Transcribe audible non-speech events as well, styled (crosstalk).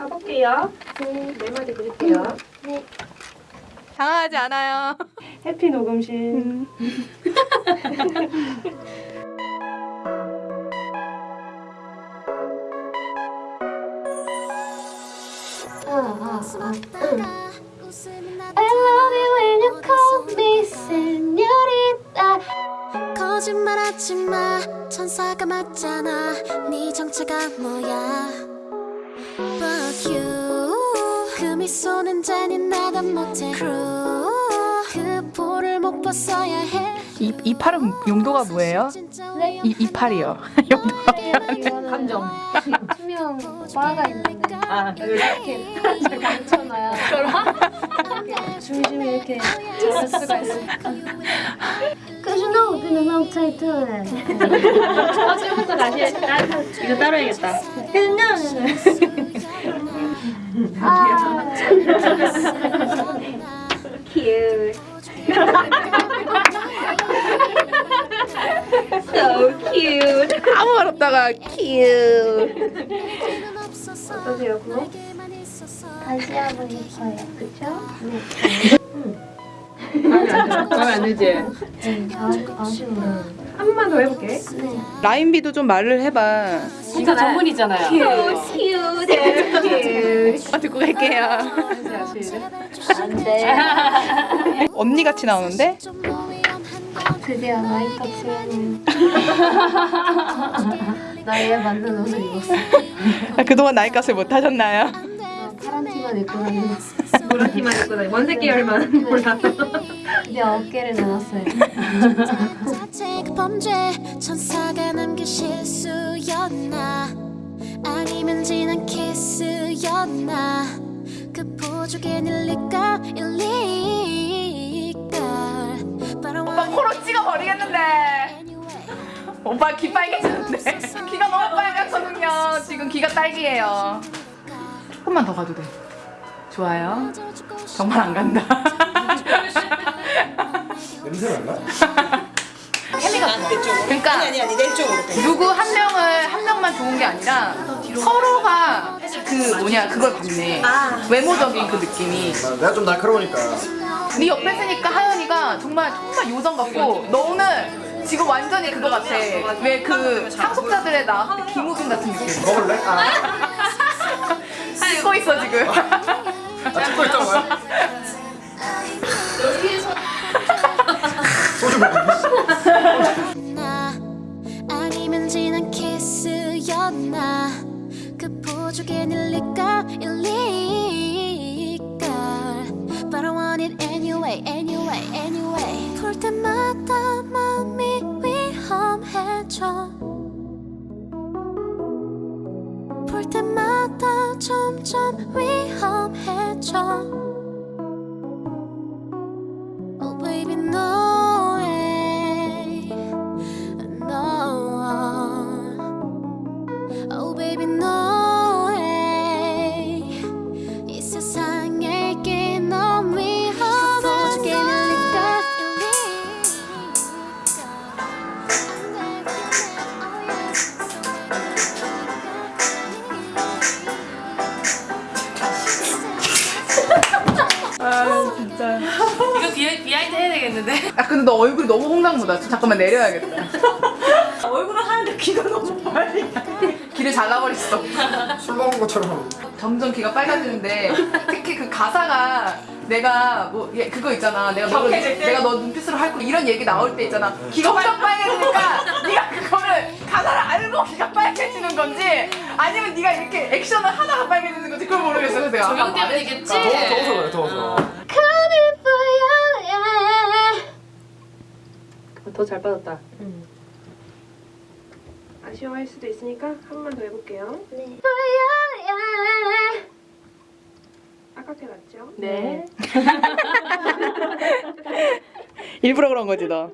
가볼게요. 네. 네 마디 드릴게요. 네. 당황하지 않아요. 해피 녹음실. 음. 아, 아, 아. 응. I love you when you call me señorita. 거짓말하지 마 천사가 맞잖아 네 정체가 뭐야 But you 그 미소는 잔인하다 못해 Cruel 그 볼을 못 벗어야 해 이, 이 팔은 용도가 뭐예요? 네. 이, 이 팔이요. (laughs) 용도가 이거는 감정. (laughs) 투명 바가 있는데 아, 이렇게 감춰놔야 (laughs) 이렇게 중심이 이렇게 잡을 수가 있으니까. Cause you know we've been a long time doing it. 처음부터 다시 해. 이거 따로 해야겠다. 아, Cute. so cute. 아무 말 없다가 큐. 어떠세요, 그거? 다시 하고 싶어요. 그쵸? 마음에 안 들지? 네, 아, 아쉬워요. 한 번만 더 해볼게. 네. 라인비도 좀 말을 해봐. 진짜 전문이잖아요. Cute, cute. 어, 듣고 갈게요. 안 돼. 언니 같이 나오는데? 드디어 마이크업 수련을 나에 맞는 옷을 입었어. 아, 그동안 나이 값을 못 하셨나요? 나 파란 티만 입고 다녔어. 노란 티만 입고 다니 원색 계열만 몰라. 이제 어깨를 내놨어요. 자체 그 범죄 천사가 남긴 실수였나 아니면 진한 키스였나 그 보조개 일리까 일리까 But I 오빠 코로 찍어버리겠는데. 오빠 귀 빨개지는데. 귀가 너무 빨갛거든요. 지금 귀가 딸기예요. 조금만 더 가도 돼. 좋아요. 정말 안 간다. 냄새 나나? 그러니까 아니 아니 내 쪽으로 누구 한 명을 한 명만 좋은 게 아니라 서로가 그 뭐냐 그걸 받네. 외모적인 그 느낌이. 아, 내가 좀 날카로우니까 네 옆에 있으니까 하연이가 정말 정말 요정 같고 너는 지금 완전히 그거 같아. 왜 그 상속자들의 나왔을 때 김우빈 같은 느낌. 먹을래? 아, (laughs) 찍고 있어 지금. (laughs) 진한 키스였나? 그 보조개 일리까? 일리까? But I want it anyway anyway anyway. 볼 때마다 마음이 위험해져. 볼 때마다 점점 위험해져 진짜. 이거 비하, behind 해야 되겠는데? 아 근데 너 얼굴이 너무 홍당무다. 잠깐만 내려야겠다. 얼굴은 하는데 귀가 너무 빨리 귀를 잘라버렸어. 술 먹은 것처럼 점점 귀가 빨개지는데 특히 그 가사가 내가 뭐 얘, 그거 있잖아 내가 너? 내가 너 눈빛으로 할 거 이런 얘기 나올 때 있잖아 귀가 엄청 빨개지니까 네가 그거를 가사를 알고 귀가 빨개지는 건지 아니면 네가 이렇게 액션을 하다가 빨개지는 건지 그걸 모르겠어 그래서 내가 잘 빠졌다. 아쉬워할 수도 있으니까 한 번만 더 해볼게요. 네. 아깝게 났죠? 네 (laughs) 일부러 그런 거지 너